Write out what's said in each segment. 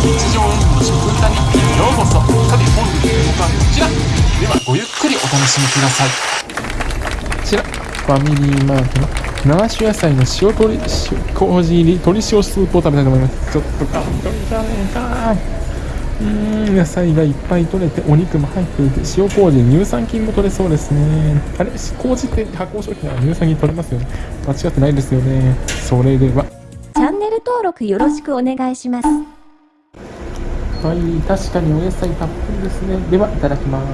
日常演技の食歌日記ようこそさて本日の動画はこちら。ではごゆっくりお楽しみください。こちらファミリーマートの生種野菜の塩鶏塩麹入り鶏塩スープを食べたいと思いますちょっと感動じゃねえかうーん野菜がいっぱい取れてお肉も入っていて塩麹乳酸菌も取れそうですねあれ麹って加工食品は乳酸菌取れますよね間違ってないですよねそれではチャンネル登録よろしくお願いします。はい確かにお野菜たっぷりですね。ではいただきます。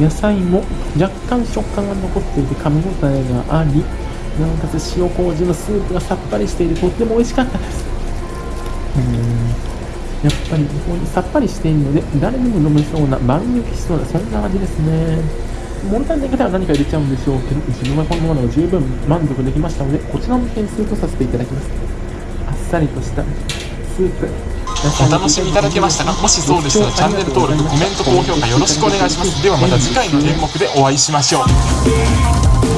野菜も若干食感が残っていて噛み応えがありなおかつ塩麹のスープがさっぱりしていてとっても美味しかったです。うん。やっぱりこうさっぱりしているので誰でも飲めそうな万抜きしそうなそんな味ですね。物足りない方は何か入れちゃうんでしょうけど自分はこのままの十分満足できましたのでこちらも点数とさせていただきます。あっさりとしたスープ。お楽しみいただけましたかもしそうでしたらチャンネル登録コメント高評価よろしくお願いします。ではまた次回の演目でお会いしましょう